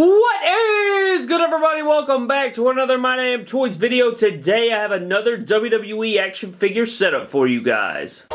What is good everybody? Welcome back to another My Damn Toys video. Today I have another WWE action figure setup for you guys.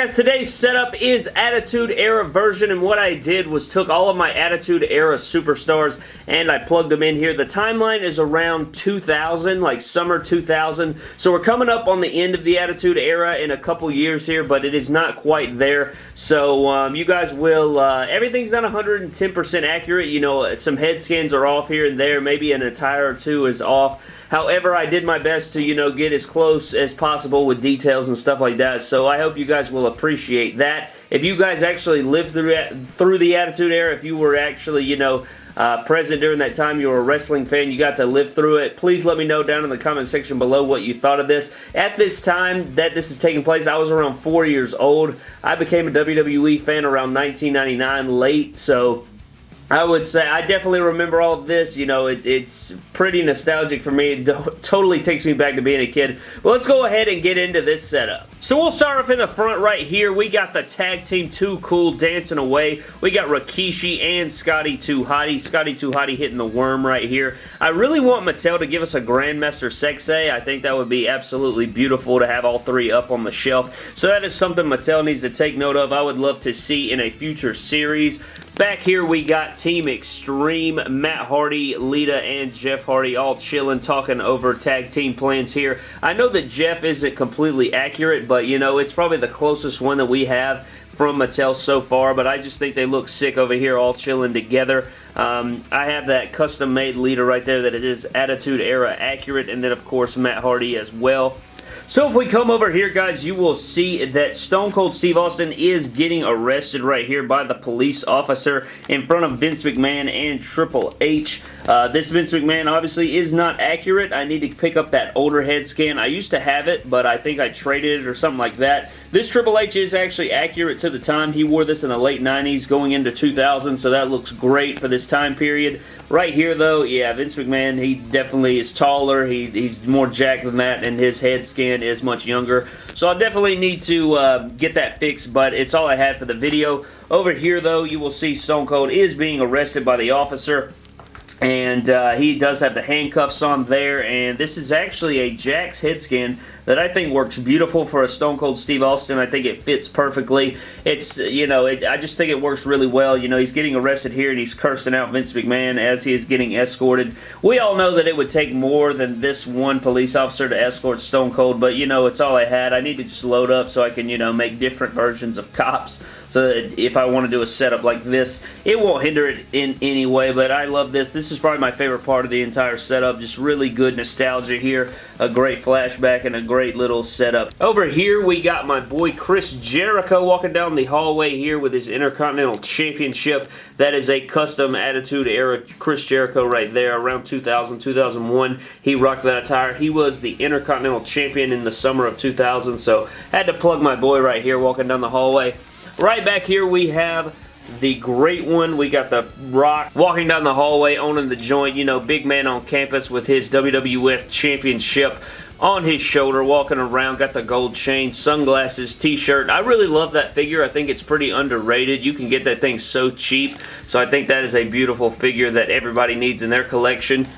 Guys, today's setup is Attitude Era version and what I did was took all of my Attitude Era superstars and I plugged them in here. The timeline is around 2000, like summer 2000. So we're coming up on the end of the Attitude Era in a couple years here, but it is not quite there. So um, you guys will, uh, everything's not 110% accurate. You know, some head scans are off here and there. Maybe an attire or two is off. However, I did my best to, you know, get as close as possible with details and stuff like that. So I hope you guys will appreciate that. If you guys actually lived through, through the Attitude Era, if you were actually, you know, uh, present during that time, you were a wrestling fan, you got to live through it, please let me know down in the comment section below what you thought of this. At this time that this is taking place, I was around four years old. I became a WWE fan around 1999 late, so I would say I definitely remember all of this. You know, it, it's pretty nostalgic for me. It totally takes me back to being a kid. But let's go ahead and get into this setup. So we'll start off in the front right here. We got the tag team Too Cool dancing away. We got Rikishi and Scotty 2 Hotty. Scotty 2 Hotty hitting the worm right here. I really want Mattel to give us a Grandmaster Sexay. I think that would be absolutely beautiful to have all three up on the shelf. So that is something Mattel needs to take note of. I would love to see in a future series. Back here we got Team Extreme, Matt Hardy, Lita, and Jeff Hardy all chilling, talking over tag team plans here. I know that Jeff isn't completely accurate, but you know, it's probably the closest one that we have from Mattel so far, but I just think they look sick over here all chilling together. Um, I have that custom-made Lita right there that it is Attitude Era accurate, and then, of course, Matt Hardy as well. So if we come over here, guys, you will see that Stone Cold Steve Austin is getting arrested right here by the police officer in front of Vince McMahon and Triple H. Uh, this Vince McMahon obviously is not accurate. I need to pick up that older head scan. I used to have it, but I think I traded it or something like that. This Triple H is actually accurate to the time. He wore this in the late 90s going into 2000, so that looks great for this time period. Right here, though, yeah, Vince McMahon, he definitely is taller. He, he's more jacked than that, and his head scan is much younger. So I definitely need to uh, get that fixed, but it's all I had for the video. Over here, though, you will see Stone Cold is being arrested by the officer. And uh, he does have the handcuffs on there, and this is actually a Jakks head scan that I think works beautiful for a Stone Cold Steve Austin. I think it fits perfectly. It's, you know, it, I just think it works really well. You know, he's getting arrested here, and he's cursing out Vince McMahon as he is getting escorted. We all know that it would take more than this one police officer to escort Stone Cold, but, you know, it's all I had. I need to just load up so I can, you know, make different versions of cops so if I want to do a setup like this, it won't hinder it in any way, but I love this. This is probably my favorite part of the entire setup. Just really good nostalgia here, a great flashback, and a great little setup. Over here, we got my boy Chris Jericho walking down the hallway here with his Intercontinental Championship. That is a custom Attitude Era Chris Jericho right there. Around 2000, 2001, he rocked that attire. He was the Intercontinental Champion in the summer of 2000, so had to plug my boy right here walking down the hallway. Right back here we have the great one. We got the Rock walking down the hallway, owning the joint. You know, big man on campus with his WWF Championship on his shoulder, walking around, got the gold chain, sunglasses, t-shirt. I really love that figure. I think it's pretty underrated. You can get that thing so cheap, so I think that is a beautiful figure that everybody needs in their collection.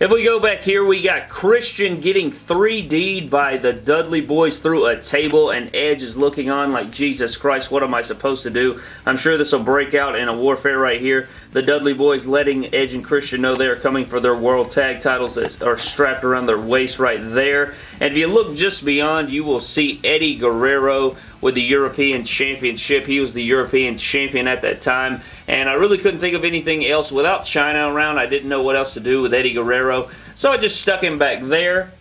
If we go back here, we got Christian getting 3D'd by the Dudley boys through a table, and Edge is looking on like, Jesus Christ, what am I supposed to do? I'm sure this will break out in a warfare right here. The Dudley boys letting Edge and Christian know they are coming for their World Tag titles that are strapped around their waist right there. And if you look just beyond, you will see Eddie Guerrero with the European Championship. He was the European Champion at that time, and I really couldn't think of anything else. Without Chyna around, I didn't know what else to do with Eddie Guerrero, so I just stuck him back there.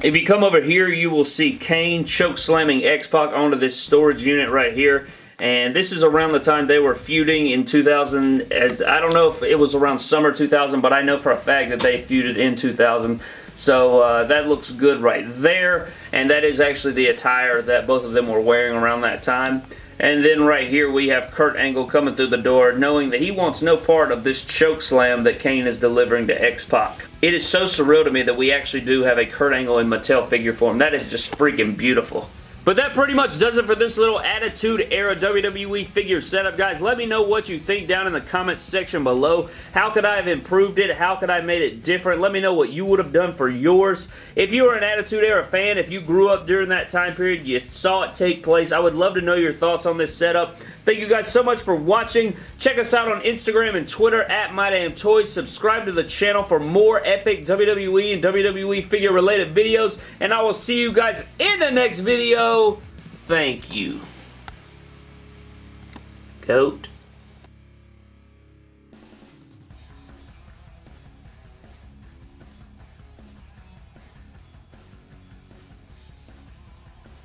If you come over here, you will see Kane choke slamming X-Pac onto this storage unit right here. And this is around the time they were feuding in 2000. As I don't know if it was around summer 2000, but I know for a fact that they feuded in 2000. So uh, that looks good right there. And that is actually the attire that both of them were wearing around that time. And then right here we have Kurt Angle coming through the door knowing that he wants no part of this choke slam that Kane is delivering to X-Pac. It is so surreal to me that we actually do have a Kurt Angle in Mattel figure form. That is just freaking beautiful. But that pretty much does it for this little Attitude Era WWE figure setup, guys. Let me know what you think down in the comments section below. How could I have improved it? How could I have made it different? Let me know what you would have done for yours. If you were an Attitude Era fan, if you grew up during that time period, you saw it take place, I would love to know your thoughts on this setup. Thank you guys so much for watching. Check us out on Instagram and Twitter at MyDamnToys. Subscribe to the channel for more epic WWE and WWE figure related videos. And I will see you guys in the next video. Thank you. Goat.